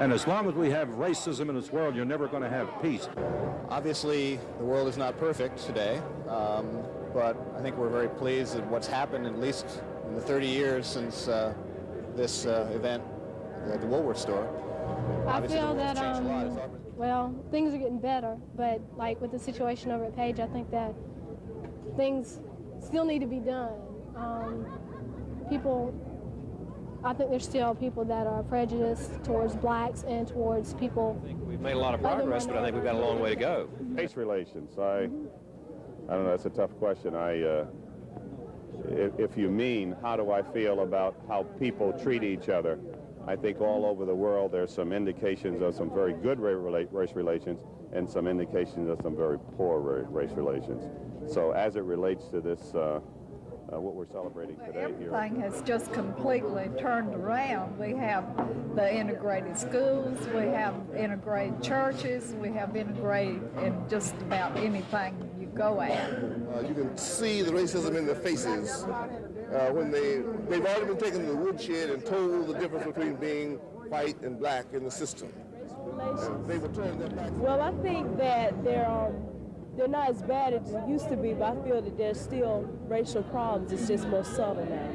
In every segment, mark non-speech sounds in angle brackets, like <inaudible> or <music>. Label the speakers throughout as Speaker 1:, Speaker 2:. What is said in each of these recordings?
Speaker 1: And as long as we have racism in this world, you're never going to have peace.
Speaker 2: Obviously, the world is not perfect today, um, but I think we're very pleased at what's happened, at least in the 30 years since uh, this uh, event at the Woolworth store.
Speaker 3: I
Speaker 2: Obviously,
Speaker 3: feel that,
Speaker 2: changed a lot.
Speaker 3: um, well, things are getting better, but like with the situation over at Page, I think that things still need to be done. Um, people, I think there's still people that are prejudiced towards blacks and towards people.
Speaker 4: I think we've made a lot of progress, but I think we've got a long way to go.
Speaker 5: Race relations. I, I don't know. That's a tough question. I, uh, if, if you mean how do I feel about how people treat each other, I think all over the world there's some indications of some very good race relations and some indications of some very poor race relations. So as it relates to this, uh, uh, what we're celebrating today here.
Speaker 6: Everything has just completely turned around. We have the integrated schools, we have integrated churches, we have integrated in just about anything you go at.
Speaker 7: Uh, you can see the racism in their faces uh, when they, they've already been taken to the woodshed and told the difference between being white and black in the system. They will turn their backs.
Speaker 8: Well, I think that they're um, they're not as bad as it used to be, but I feel that there's still racial problems. It's just more subtle now.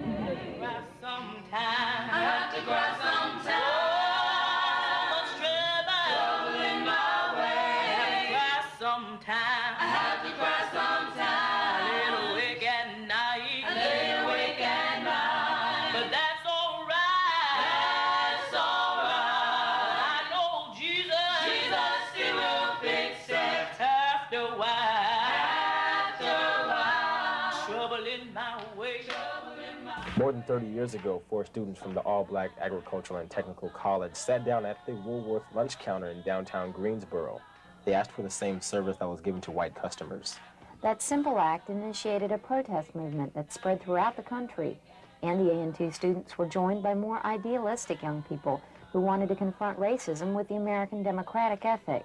Speaker 9: Than 30 years ago, four students from the all-black agricultural and technical college sat down at the Woolworth lunch counter in downtown Greensboro. They asked for the same service that was given to white customers.
Speaker 10: That simple act initiated a protest movement that spread throughout the country, and the A&T students were joined by more idealistic young people who wanted to confront racism with the American democratic ethic.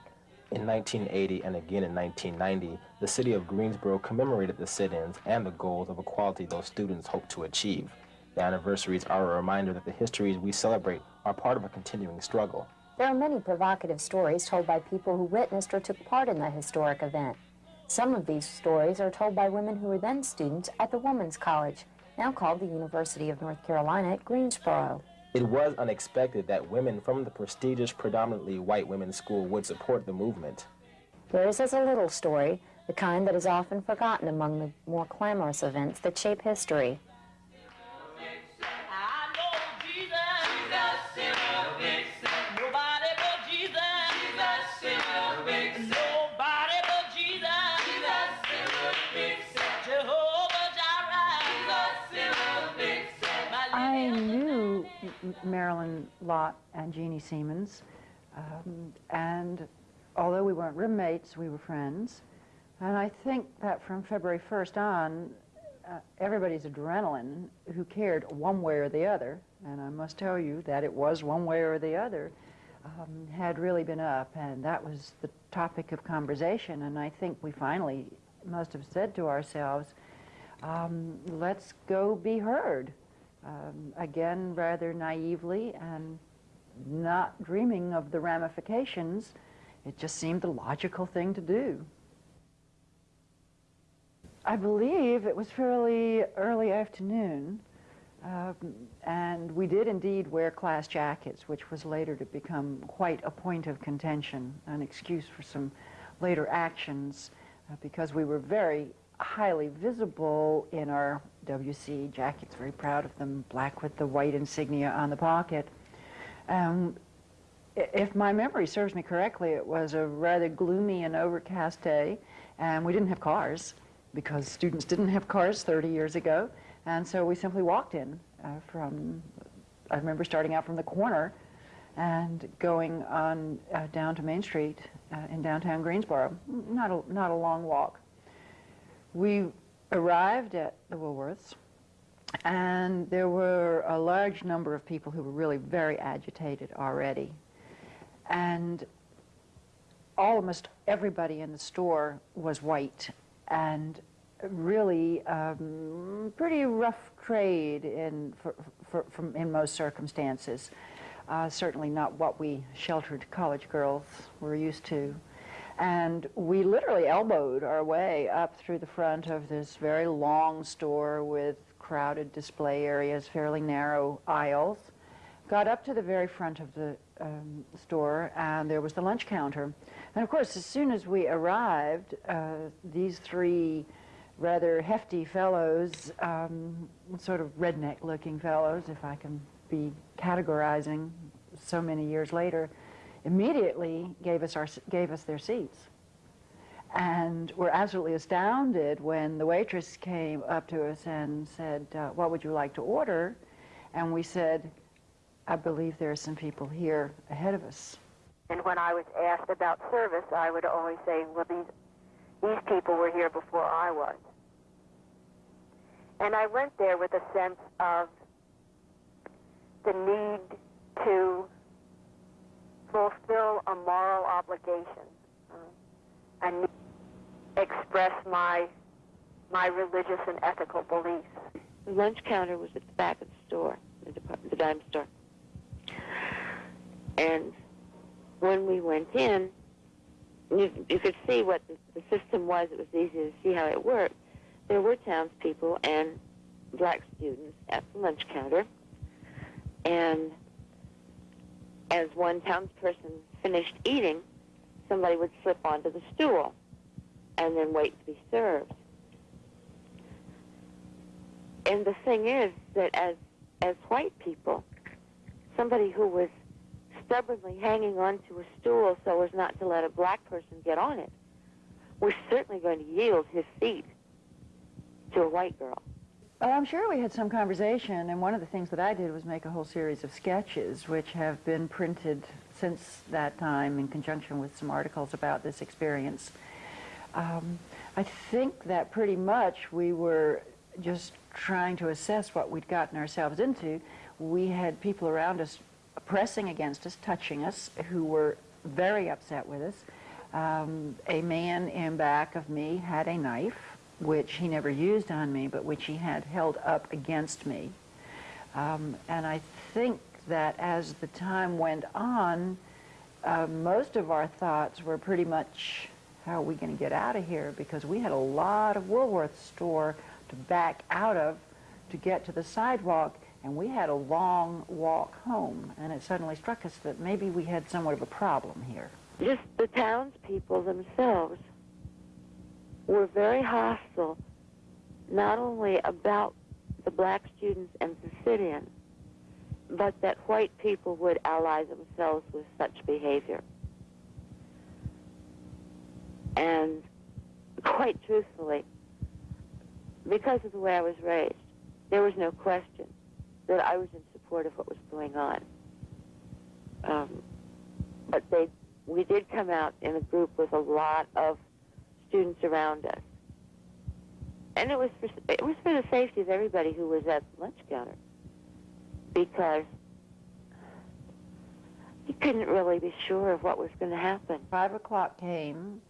Speaker 9: In 1980 and again in 1990, the city of Greensboro commemorated the sit-ins and the goals of equality those students hoped to achieve. The anniversaries are a reminder that the histories we celebrate are part of a continuing struggle.
Speaker 10: There are many provocative stories told by people who witnessed or took part in the historic event. Some of these stories are told by women who were then students at the Women's College, now called the University of North Carolina at Greensboro.
Speaker 9: It was unexpected that women from the prestigious, predominantly white women's school would support the movement.
Speaker 10: Theirs is a little story, the kind that is often forgotten among the more clamorous events that shape history.
Speaker 11: Marilyn Lott and Jeannie Siemens, um, and although we weren't roommates, we were friends. And I think that from February 1st on, uh, everybody's adrenaline who cared one way or the other, and I must tell you that it was one way or the other, um, had really been up, and that was the topic of conversation. And I think we finally must have said to ourselves, um, let's go be heard. Um, again, rather naively and not dreaming of the ramifications, it just seemed the logical thing to do. I believe it was fairly early afternoon, um, and we did indeed wear class jackets, which was later to become quite a point of contention, an excuse for some later actions, uh, because we were very highly visible in our WC jackets, very proud of them, black with the white insignia on the pocket. Um, if my memory serves me correctly, it was a rather gloomy and overcast day, and we didn't have cars because students didn't have cars 30 years ago, and so we simply walked in uh, from, I remember starting out from the corner and going on uh, down to Main Street uh, in downtown Greensboro. Not a, not a long walk. We arrived at the Woolworths, and there were a large number of people who were really very agitated already. And almost everybody in the store was white, and really um, pretty rough trade in, for, for, from, in most circumstances. uh, certainly not what we sheltered college girls were used to. And we literally elbowed our way up through the front of this very long store with crowded display areas, fairly narrow aisles. Got up to the very front of the um, store, and there was the lunch counter. And of course, as soon as we arrived, uh, these three rather hefty fellows, um, sort of redneck-looking fellows, if I can be categorizing so many years later, immediately gave us, our, gave us their seats. And were absolutely astounded when the waitress came up to us and said, uh, what would you like to order? And we said, I believe there are some people here ahead of us.
Speaker 12: And when I was asked about service, I would always say, well, these, these people were here before I was. And I went there with a sense of the need to fulfill a moral obligation uh, and express my my religious and ethical beliefs.
Speaker 13: The lunch counter was at the back of the store, the, department, the dime store. And when we went in, you, you could see what the, the system was. It was easy to see how it worked. There were townspeople and black students at the lunch counter. And as one townsperson finished eating, somebody would slip onto the stool and then wait to be served. And the thing is that as as white people, somebody who was stubbornly hanging onto a stool so as not to let a black person get on it was certainly going to yield his seat to a white girl.
Speaker 11: I'm sure we had some conversation, and one of the things that I did was make a whole series of sketches, which have been printed since that time in conjunction with some articles about this experience. Um, I think that pretty much we were just trying to assess what we'd gotten ourselves into. We had people around us pressing against us, touching us, who were very upset with us. Um, a man in back of me had a knife which he never used on me, but which he had held up against me. Um, and I think that as the time went on, uh, most of our thoughts were pretty much, how are we going to get out of here? Because we had a lot of Woolworth store to back out of to get to the sidewalk, and we had a long walk home. And it suddenly struck us that maybe we had somewhat of a problem here.
Speaker 13: Just the townspeople themselves were very hostile, not only about the black students and the sit-in, but that white people would ally themselves with such behavior. And quite truthfully, because of the way I was raised, there was no question that I was in support of what was going on. Um, but they, we did come out in a group with a lot of students around us. And it was for, it was for the safety of everybody who was at the lunch counter. Because you couldn't really be sure of what was going to happen.
Speaker 11: Five o'clock came.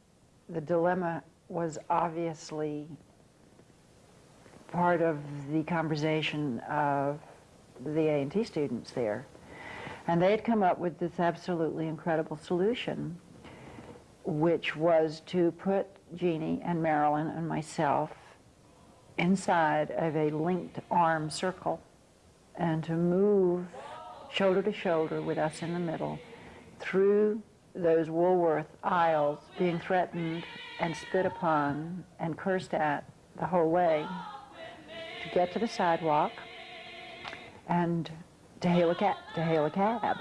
Speaker 11: The dilemma was obviously part of the conversation of the A&T students there. And they had come up with this absolutely incredible solution, which was to put Jeannie and Marilyn and myself inside of a linked arm circle and to move shoulder to shoulder with us in the middle through those Woolworth aisles being threatened and spit upon and cursed at the whole way to get to the sidewalk and to hail a cab. To hail a cab.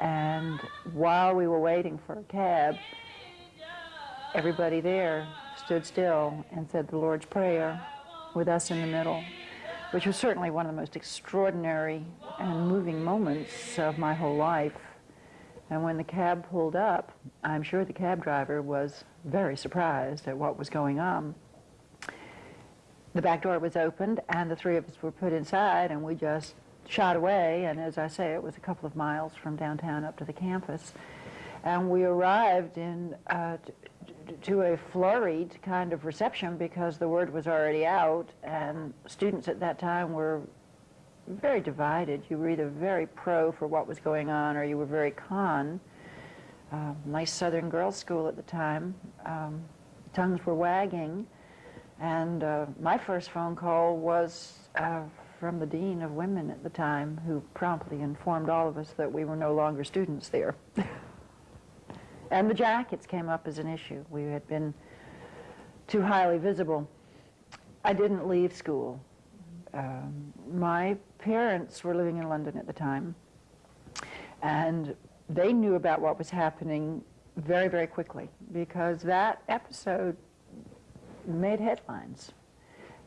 Speaker 11: And while we were waiting for a cab, everybody there stood still and said the Lord's Prayer with us in the middle, which was certainly one of the most extraordinary and moving moments of my whole life. And when the cab pulled up, I'm sure the cab driver was very surprised at what was going on. The back door was opened, and the three of us were put inside, and we just shot away. And as I say, it was a couple of miles from downtown up to the campus. And we arrived in uh, to a flurried kind of reception because the word was already out, and students at that time were very divided. You were either very pro for what was going on or you were very con. Uh, nice Southern girls' school at the time. Um, tongues were wagging. And uh, my first phone call was uh, from the dean of women at the time, who promptly informed all of us that we were no longer students there. <laughs> and the jackets came up as an issue. We had been too highly visible. I didn't leave school. Um, my parents were living in London at the time, and they knew about what was happening very, very quickly because that episode made headlines.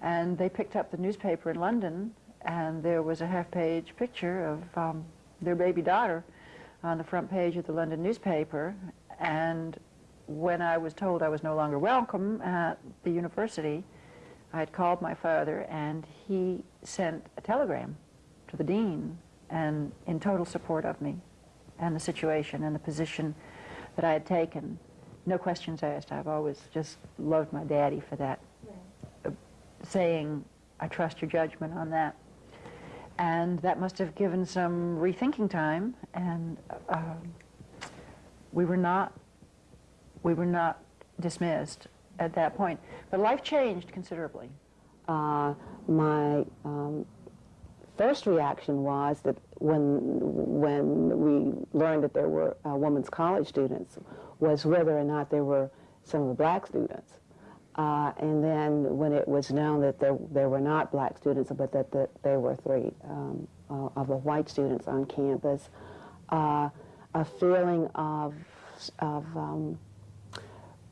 Speaker 11: And they picked up the newspaper in London, and there was a half-page picture of um, their baby daughter on the front page of the London newspaper. And when I was told I was no longer welcome at the university, I had called my father, and he sent a telegram to the dean and in total support of me and the situation and the position that I had taken. No questions asked. I've always just loved my daddy for that, uh, saying, I trust your judgment on that. And that must have given some rethinking time, and uh, we were not, we were not dismissed at that point. But life changed considerably.
Speaker 14: Uh, my um, first reaction was that when when we learned that there were uh, women's college students was whether or not there were some of the black students. Uh, and then when it was known that there, there were not black students, but that the, there were three um, uh, of the white students on campus, uh, a feeling of, of um,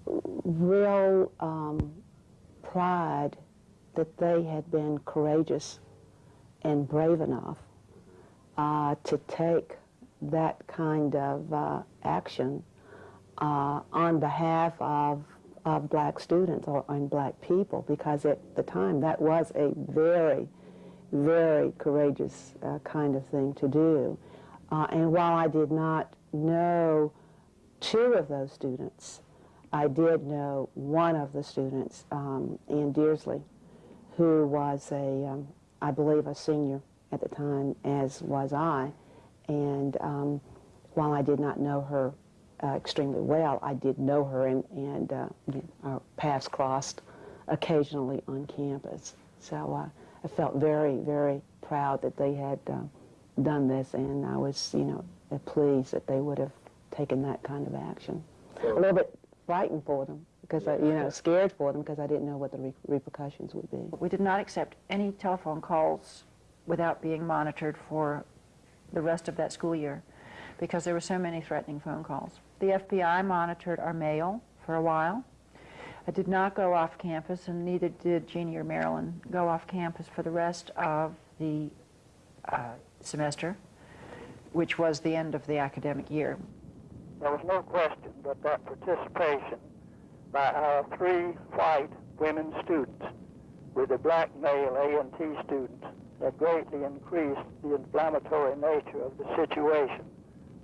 Speaker 14: real um, pride that they had been courageous and brave enough uh, to take that kind of uh, action uh, on behalf of, of black students or and black people because at the time that was a very, very courageous uh, kind of thing to do. Uh, and while I did not know two of those students, I did know one of the students, um, Ann Dearsley, who was a, um, I believe, a senior at the time, as was I. And um, while I did not know her uh, extremely well, I did know her, and, and uh, our paths crossed occasionally on campus. So uh, I felt very, very proud that they had uh, done this, and I was, you know, pleased that they would have taken that kind of action. A little bit frightened for them because I, you know, scared for them because I didn't know what the re repercussions would be.
Speaker 11: We did not accept any telephone calls without being monitored for the rest of that school year because there were so many threatening phone calls. The FBI monitored our mail for a while. I did not go off campus, and neither did Jeannie or Marilyn go off campus for the rest of the uh, semester, which was the end of the academic year.
Speaker 15: There was no question but that participation by our three white women students with the black male A&T students that greatly increased the inflammatory nature of the situation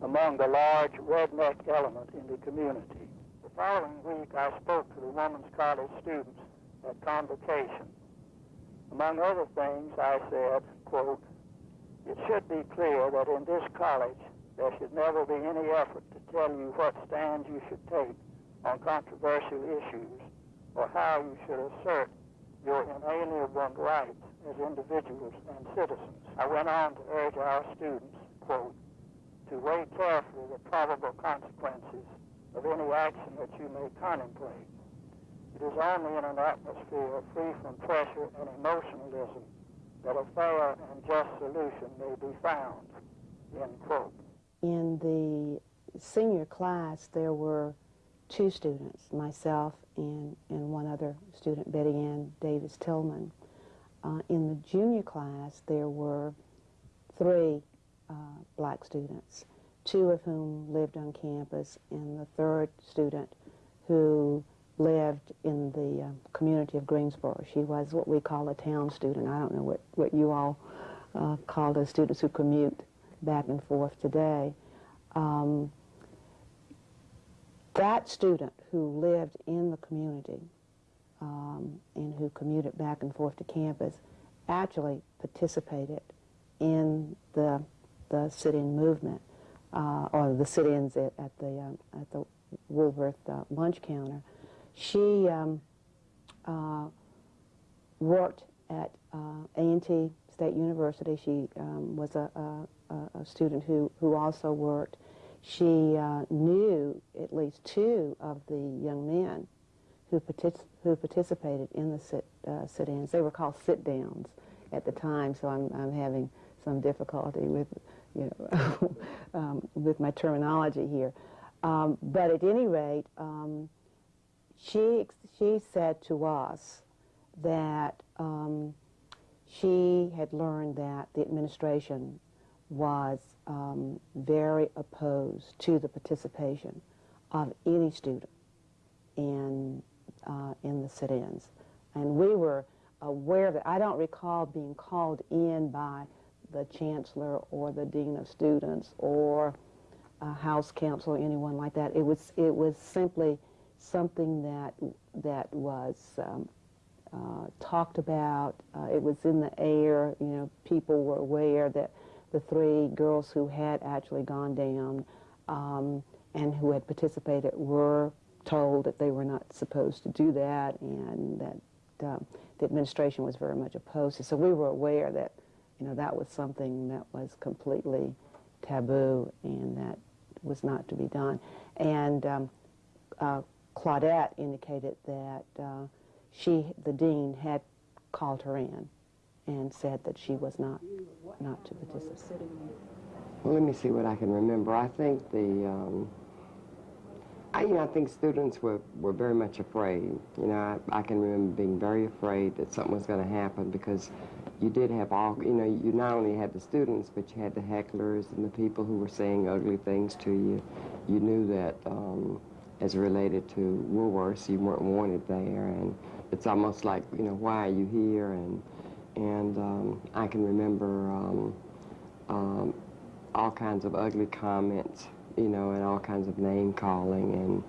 Speaker 15: among the large redneck element in the community. The following week, I spoke to the Women's College students at convocation. Among other things, I said, quote, it should be clear that in this college there should never be any effort to tell you what stands you should take on controversial issues or how you should assert your inalienable rights as individuals and citizens. I went on to urge our students, quote, to weigh carefully the probable consequences of any action that you may contemplate. It is only in an atmosphere free from pressure and emotionalism that a fair and just solution may be found, end quote
Speaker 14: in the senior class, there were two students, myself and, and one other student, Betty Ann Davis Tillman. Uh, in the junior class, there were three uh, black students, two of whom lived on campus, and the third student who lived in the uh, community of Greensboro. She was what we call a town student. I don't know what, what you all uh, call those students who commute back and forth today. Um, that student who lived in the community um, and who commuted back and forth to campus actually participated in the the sit-in movement, uh, or the sit-ins at, at the um, at the Woolworth uh, lunch counter. She um, uh, worked at uh, A&T State University. She um, was a, a, a, student who, who also worked. She uh, knew at least two of the young men who, partic who participated in the sit, uh, sit-ins. They were called sit-downs at the time, so I'm, I'm having some difficulty with, you know, <laughs> um, with my terminology here. Um, but at any rate, um, she, she said to us that um, she had learned that the administration was um, very opposed to the participation of any student in, uh, in the sit-ins. And we were aware that. I don't recall being called in by the chancellor or the dean of students or a house counsel or anyone like that. It was, it was simply something that, that was um, uh, talked about. Uh, it was in the air. You know, people were aware that the three girls who had actually gone down um, and who had participated were told that they were not supposed to do that and that uh, the administration was very much opposed. So we were aware that, you know, that was something that was completely taboo and that was not to be done. And um, uh, Claudette indicated that uh, she, the dean, had called her in and said that she was not not to participate.
Speaker 16: Well, let me see what I can remember. I think the, um, I, you know, I think students were, were very much afraid. You know, I, I can remember being very afraid that something was going to happen because you did have all, you know, you not only had the students, but you had the hecklers and the people who were saying ugly things to you. You knew that um, as related to Woolworths, you weren't wanted there, and it's almost like, you know, why are you here? And, and um, I can remember um, um, all kinds of ugly comments, you know, and all kinds of name calling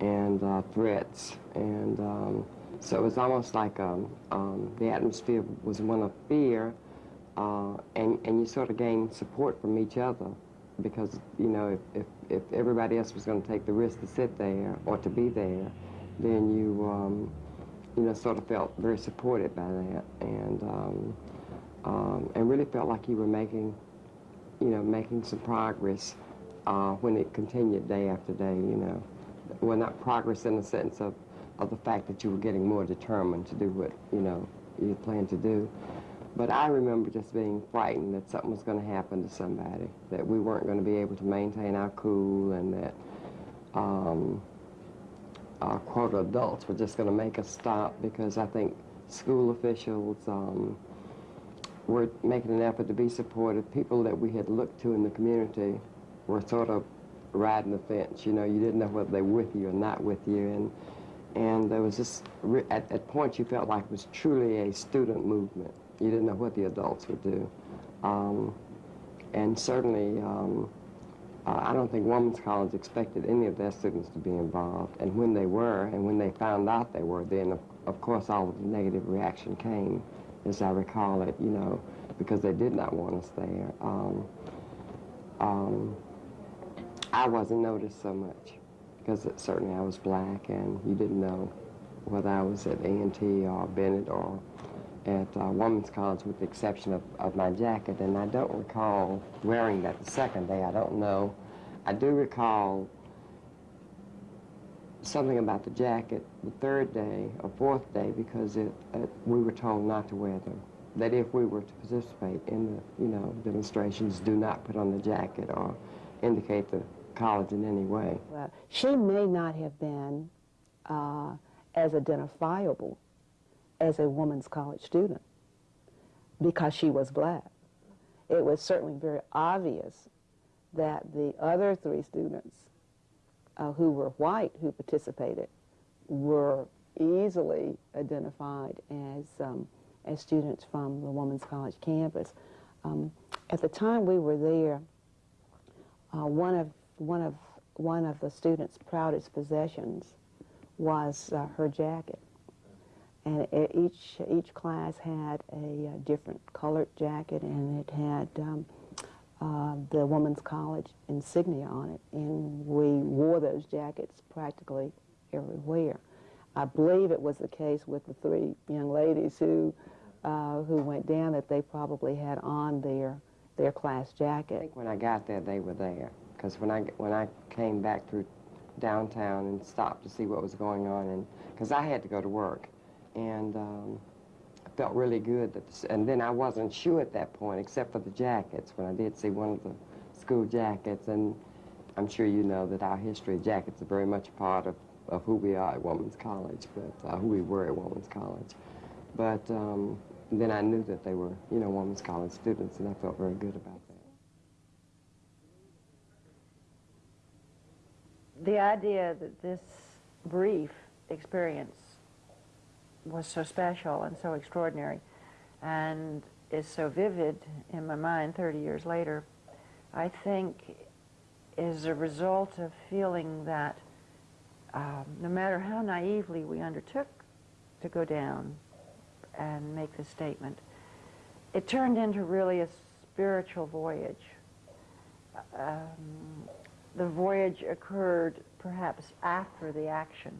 Speaker 16: and, and uh, threats. And um, so it was almost like um, um, the atmosphere was one of fear, uh, and, and you sort of gained support from each other because, you know, if, if, if everybody else was going to take the risk to sit there or to be there, then you, um, you know, sort of felt very supported by that and, um, um, and really felt like you were making, you know, making some progress uh, when it continued day after day, you know. Well, not progress in the sense of, of the fact that you were getting more determined to do what, you know, you planned to do. But I remember just being frightened that something was going to happen to somebody, that we weren't going to be able to maintain our cool and that um, our quote adults were just going to make us stop because I think school officials um, were making an effort to be supportive. People that we had looked to in the community were sort of riding the fence. You know, you didn't know whether they were with you or not with you. And, and there was just, at, at points you felt like it was truly a student movement. You didn't know what the adults would do. Um, and certainly, um, uh, I don't think Women's College expected any of their students to be involved. And when they were, and when they found out they were, then of, of course all of the negative reaction came, as I recall it, you know, because they did not want us there. Um, um, I wasn't noticed so much because it, certainly I was black and you didn't know whether I was at A&T or Bennett or at uh, Women's College with the exception of, of my jacket, and I don't recall wearing that the second day. I don't know. I do recall something about the jacket the third day or fourth day because it, it, we were told not to wear them. That if we were to participate in the, you know, demonstrations, do not put on the jacket or indicate the college in any way.
Speaker 14: Well, she may not have been uh, as identifiable as a woman's college student because she was black. It was certainly very obvious that the other three students uh, who were white who participated were easily identified as, um, as students from the Women's College campus. Um, at the time we were there, uh, one, of, one, of, one of the students' proudest possessions was uh, her jacket. And e- each each class had a, uh different colored jacket, and it had um, uh, the women's college insignia on it, and we wore those jackets practically everywhere. I believe it was the case with the three young ladies who uh, who went down that they probably had on their their class jacket.
Speaker 16: I think when I got there, they were there. Because when I, when I came back through downtown and stopped to see what was going on, and because I had to go to work, and um, I felt really good. That this, and then I wasn't sure at that point, except for the jackets, when I did see one of the school jackets, and I'm sure you know that our history of jackets are very much a part of, of who we are at Woman's College, but uh, who we were at Woman's College. But um, then I knew that they were, you know, Woman's College students, and I felt very good about that.
Speaker 11: The idea that this brief experience was so special and so extraordinary and is so vivid in my mind 30 years later, I think is a result of feeling that um, no matter how naively we undertook to go down and make this statement, it turned into really a spiritual voyage. Um, the voyage occurred perhaps after the action.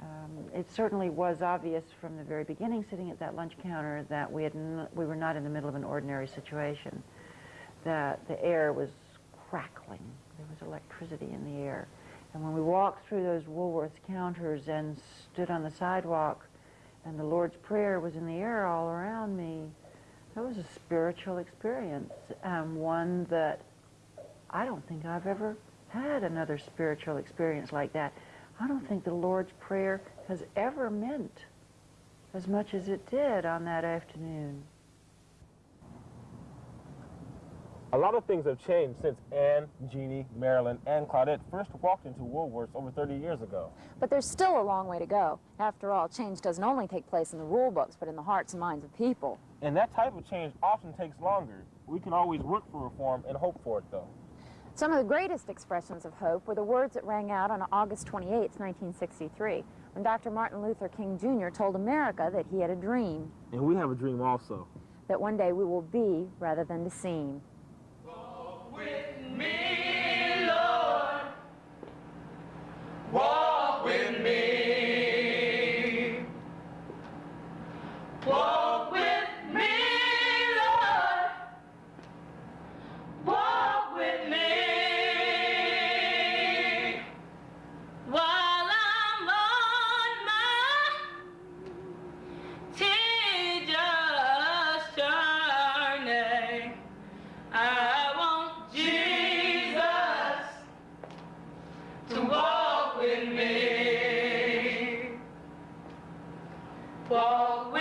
Speaker 11: Um, it certainly was obvious from the very beginning, sitting at that lunch counter, that we, had we were not in the middle of an ordinary situation, that the air was crackling. There was electricity in the air. And when we walked through those Woolworth counters and stood on the sidewalk, and the Lord's Prayer was in the air all around me, that was a spiritual experience, um, one that I don't think I've ever had another spiritual experience like that. I don't think the Lord's Prayer has ever meant as much as it did on that afternoon.
Speaker 9: A lot of things have changed since Anne, Jeannie, Marilyn, and Claudette first walked into Woolworths over 30 years ago.
Speaker 10: But there's still a long way to go. After all, change doesn't only take place in the rule books, but in the hearts and minds of people.
Speaker 9: And that type of change often takes longer. We can always work for reform and hope for it, though.
Speaker 10: Some of the greatest expressions of hope were the words that rang out on August 28, 1963, when Dr. Martin Luther King Jr. told America that he had a dream.
Speaker 9: And we have a dream also.
Speaker 10: That one day we will be rather than to seem.
Speaker 17: Walk